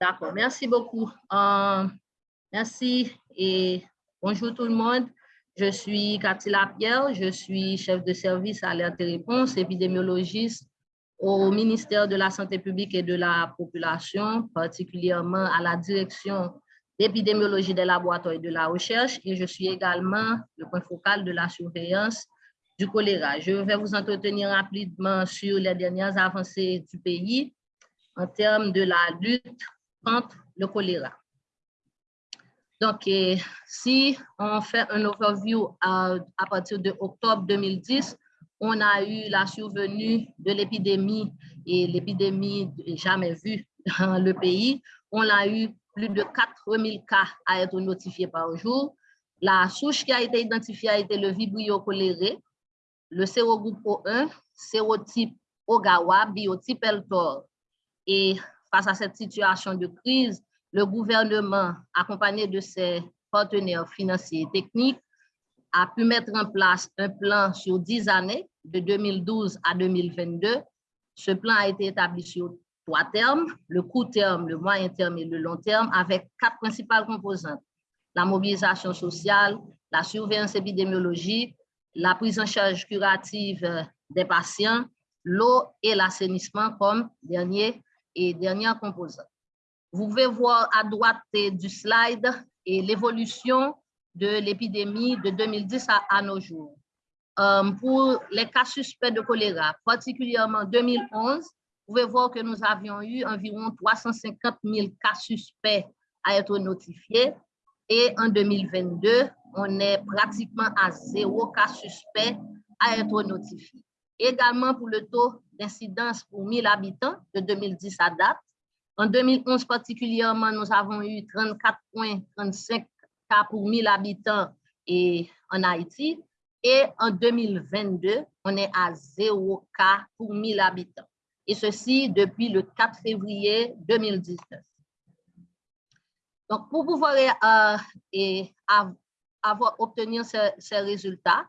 D'accord, merci beaucoup. Euh, merci et bonjour tout le monde. Je suis Cathy Lapierre, je suis chef de service alerte et réponse, épidémiologiste au ministère de la Santé publique et de la Population, particulièrement à la direction d'épidémiologie des laboratoires et de la recherche, et je suis également le point focal de la surveillance du choléra. Je vais vous entretenir rapidement sur les dernières avancées du pays en termes de la lutte contre le choléra. Donc, si on fait un overview à, partir de octobre 2010, on a eu la survenue de l'épidémie et l'épidémie jamais vue dans le pays. On a eu plus de 4000 cas à être notifiés par jour. La souche qui a été identifiée a été le vibrio choléré, le sérogroupe O1, sérotype Ogawa, biotype Eltor. Et face à cette situation de crise, le gouvernement, accompagné de ses partenaires financiers et techniques, a pu mettre en place un plan sur 10 années, de 2012 à 2022. Ce plan a été établi sur trois termes, le court terme, le moyen terme et le long terme, avec quatre principales composantes. La mobilisation sociale, la surveillance épidémiologique, la prise en charge curative euh, des patients, l'eau et l'assainissement comme dernier et dernière composante. Vous pouvez voir à droite du slide et l'évolution de l'épidémie de 2010 à, nos jours. Euh, pour les cas suspects de choléra, particulièrement en 2011, vous pouvez voir que nous avions eu environ 350 000 cas suspects à être notifiés. Et en 2022, on est pratiquement à zéro cas suspect à être notifié. Également pour le taux d'incidence pour 1000 habitants de 2010 à date. En 2011 particulièrement, nous avons eu 34,35 cas pour 1000 habitants et en Haïti. Et en 2022, on est à 0 cas pour 1000 habitants et ceci depuis le 4 février 2019. Donc, pour pouvoir euh, et avoir obtenu ces, résultats,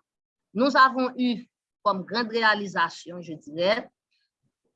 nous avons eu comme grande réalisation, je dirais,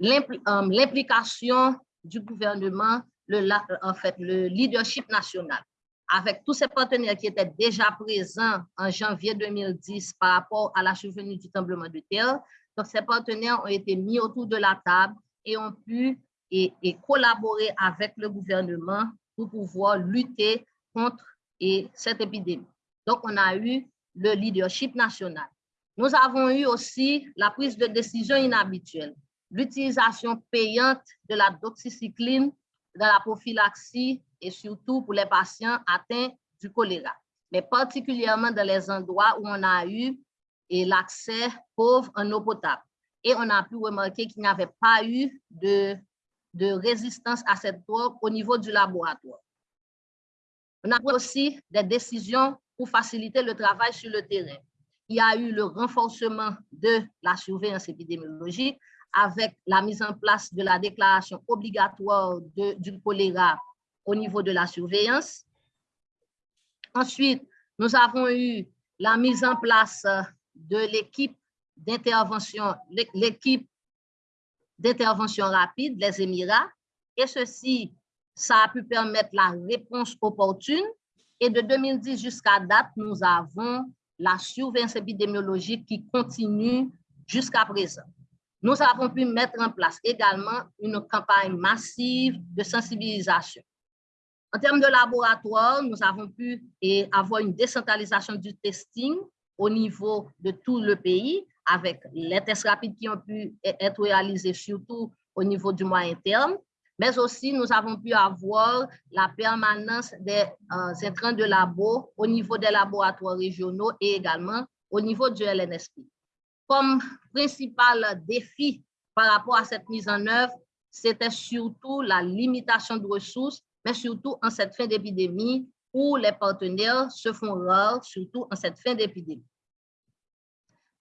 euh, l'implication du gouvernement, le, en fait, le leadership national, avec tous ces partenaires qui étaient déjà présents en janvier 2010 par rapport à la survenue du tremblement de terre, donc, ces partenaires ont été mis autour de la table et ont pu et, collaborer avec le gouvernement pour pouvoir lutter contre et, cette épidémie. Donc, on a eu le leadership national. Nous avons eu aussi la prise de décision inhabituelle, l'utilisation payante de la doxycycline dans la prophylaxie et surtout pour les patients atteints du choléra, mais particulièrement dans les endroits où on a eu l'accès pauvre en eau potable. Et on a pu remarquer qu'il n'y avait pas eu de, de résistance à cette drogue au niveau du laboratoire. On a pris aussi des décisions pour faciliter le travail sur le terrain. Il y a eu le renforcement de la surveillance épidémiologique avec la mise en place de la déclaration obligatoire du choléra au niveau de la surveillance. Ensuite, nous avons eu la mise en place de l'équipe d'intervention, l'équipe d'intervention rapide, les Émirats, et ceci, ça a pu permettre la réponse opportune. Et de 2010 jusqu'à date, nous avons la surveillance épidémiologique qui continue jusqu'à présent. Nous avons pu mettre en place également une campagne massive de sensibilisation. En termes de laboratoire, nous avons pu avoir une décentralisation du testing au niveau de tout le pays avec les tests rapides qui ont pu être réalisés surtout au niveau du moyen terme, mais aussi nous avons pu avoir la permanence des euh, de labo au niveau des laboratoires régionaux et également au niveau du LNSP. Comme principal défi par rapport à cette mise en œuvre, c'était surtout la limitation de ressources, mais surtout en cette fin d'épidémie où les partenaires se font rares, surtout en cette fin d'épidémie.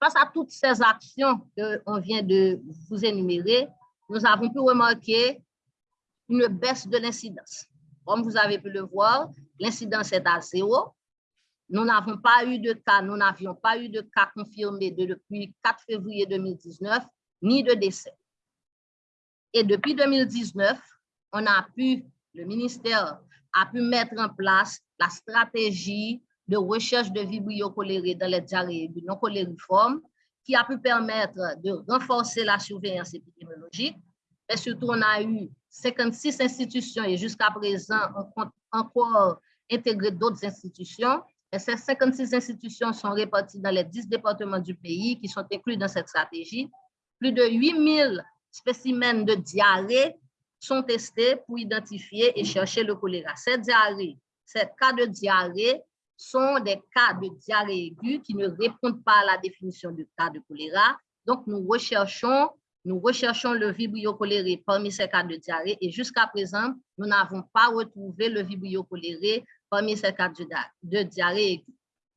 Face à toutes ces actions qu'on vient de vous énumérer, nous avons pu remarquer une baisse de l'incidence. Comme vous avez pu le voir, l'incidence est à zéro. Nous n'avons pas eu de cas, nous n'avions pas eu de cas confirmés depuis 4 février 2019, ni de décès. Et depuis 2019, on a pu le ministère a pu mettre en place la stratégie de recherche de vibrio coléré dans les diarrhées non colériformes qui a pu permettre de renforcer la surveillance épidémiologique. Et surtout, on a eu 56 institutions et jusqu'à présent, on compte encore intégrer d'autres institutions. Et ces 56 institutions sont réparties dans les 10 départements du pays qui sont inclus dans cette stratégie. Plus de 8000 spécimens de diarrhée sont testés pour identifier et chercher le choléra. Ces diarrhées, ces cas de diarrhée sont des cas de diarrhée aiguë qui ne répondent pas à la définition du cas de choléra. Donc, nous recherchons, nous recherchons le vibrio choléré parmi ces cas de diarrhée et jusqu'à présent, nous n'avons pas retrouvé le vibrio choléré parmi ces cas de diarrhée.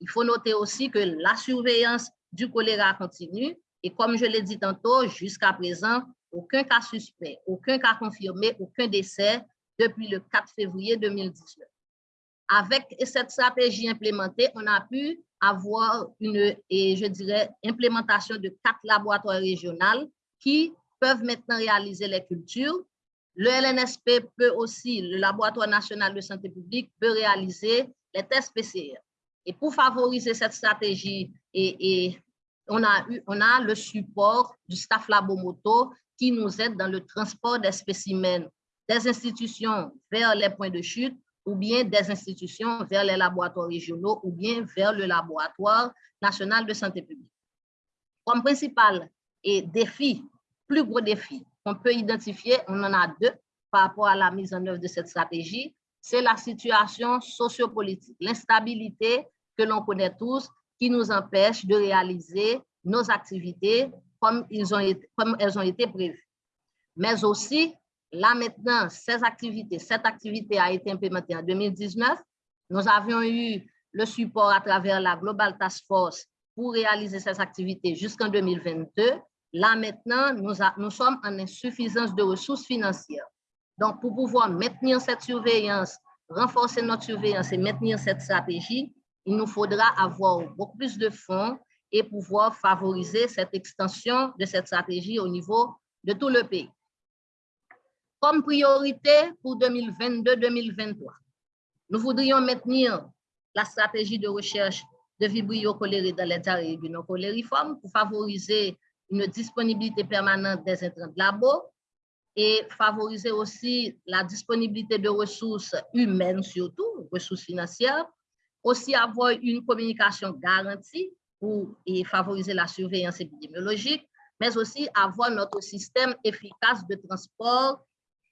Il faut noter aussi que la surveillance du choléra continue et comme je l'ai dit tantôt, jusqu'à présent, aucun cas suspect, aucun cas confirmé, aucun décès depuis le 4 février 2019. Avec cette stratégie implémentée, on a pu avoir une, et je dirais, implémentation de quatre laboratoires régionaux qui peuvent maintenant réaliser les cultures. Le LNSP peut aussi, le Laboratoire national de santé publique, peut réaliser les tests PCR. Et pour favoriser cette stratégie, et, on, a eu, on a le support du staff Labomoto qui nous aide dans le transport des spécimens des institutions vers les points de chute ou bien des institutions vers les laboratoires régionaux ou bien vers le laboratoire national de santé publique. Comme principal et défi, plus gros défi qu'on peut identifier, on en a deux par rapport à la mise en œuvre de cette stratégie, c'est la situation sociopolitique, l'instabilité que l'on connaît tous qui nous empêche de réaliser nos activités comme, ils ont comme elles ont été prévues. Mais aussi Là maintenant, ces activités, cette activité a été implémentée en 2019. Nous avions eu le support à travers la Global Task Force pour réaliser ces activités jusqu'en 2022. Là maintenant, nous, sommes en insuffisance de ressources financières. Donc, pour pouvoir maintenir cette surveillance, renforcer notre surveillance et maintenir cette stratégie, il nous faudra avoir beaucoup plus de fonds et pouvoir favoriser cette extension de cette stratégie au niveau de tout le pays. Comme priorité pour 2022-2023, nous voudrions maintenir la stratégie de recherche de vibrio choléré dans les diarrhées colériformes pour favoriser une disponibilité permanente des intrants de labo et favoriser aussi la disponibilité de ressources humaines surtout, ressources financières, aussi avoir une communication garantie pour et favoriser la surveillance épidémiologique, mais aussi avoir notre système efficace de transport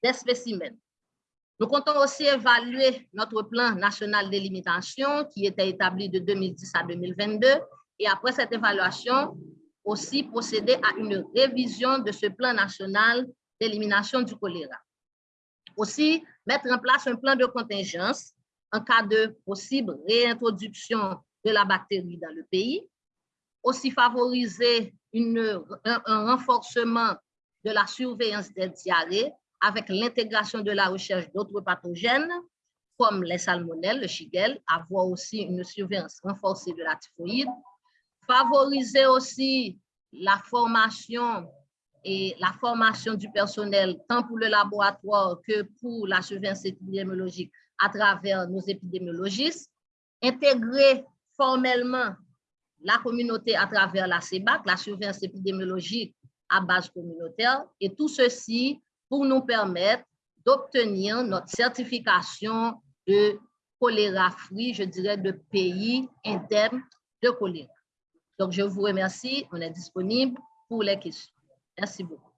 des spécimens. Nous comptons aussi évaluer notre plan national d'élimitation qui était établi de 2010 à 2022 et après cette évaluation, aussi procéder à une révision de ce plan national d'élimination du choléra. Aussi, mettre en place un plan de contingence en cas de possible réintroduction de la bactérie dans le pays. Aussi, favoriser une, un renforcement de la surveillance des diarrhées avec l'intégration de la recherche d'autres pathogènes, comme les salmonelles, le shigel, avoir aussi une surveillance renforcée de la typhoïde, favoriser aussi la formation et la formation du personnel, tant pour le laboratoire que pour la surveillance épidémiologique à travers nos épidémiologistes, intégrer formellement la communauté à travers la CEBAC, la surveillance épidémiologique à base communautaire, et tout ceci pour nous permettre d'obtenir notre certification de choléra free, je dirais, de pays interne de choléra. Donc, je vous remercie. On est disponible pour les questions. Merci beaucoup.